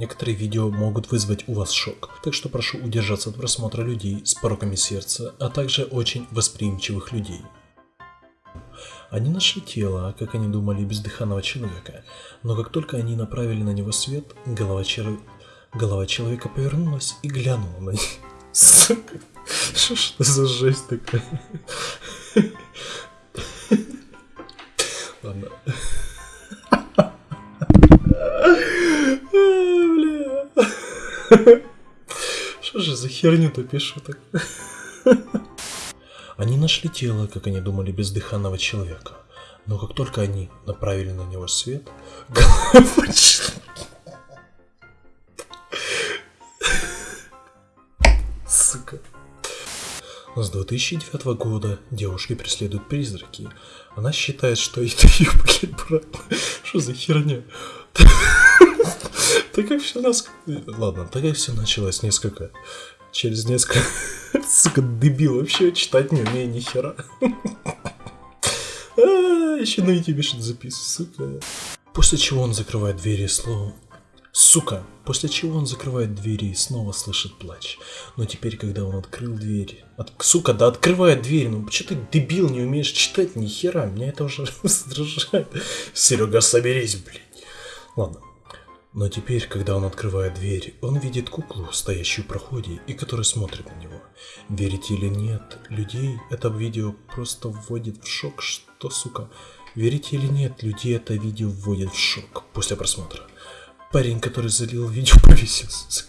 Некоторые видео могут вызвать у вас шок, так что прошу удержаться от просмотра людей с пороками сердца, а также очень восприимчивых людей. Они нашли тело, как они думали, бездыханного человека, но как только они направили на него свет, голова, чер... голова человека повернулась и глянула на них. Сука, что ж это за жесть такая? Что же за херню-то пишу так? Они нашли тело, как они думали, бездыханного человека. Но как только они направили на него свет, голова Сука. С 2009 года девушки преследуют призраки. Она считает, что это ее, блядь, брат. Что за херня? Так как все нас... Ладно, так как все началось несколько... Через несколько... Сука, дебил, вообще читать не умею ни хера. А, еще на YouTube что-то записываю, сука. После чего он закрывает двери словом Сука! После чего он закрывает двери и снова слышит плач. Но теперь, когда он открыл двери... От... Сука, да открывает дверь, ну что ты дебил, не умеешь читать, ни хера, меня это уже раздражает. Серега, соберись, блядь. Ладно. Но теперь, когда он открывает дверь, он видит куклу, стоящую в проходе и которая смотрит на него. Верите или нет, людей это видео просто вводит в шок, что, сука... Верите или нет, людей это видео вводит в шок после просмотра. Парень, который залил видео, повесился.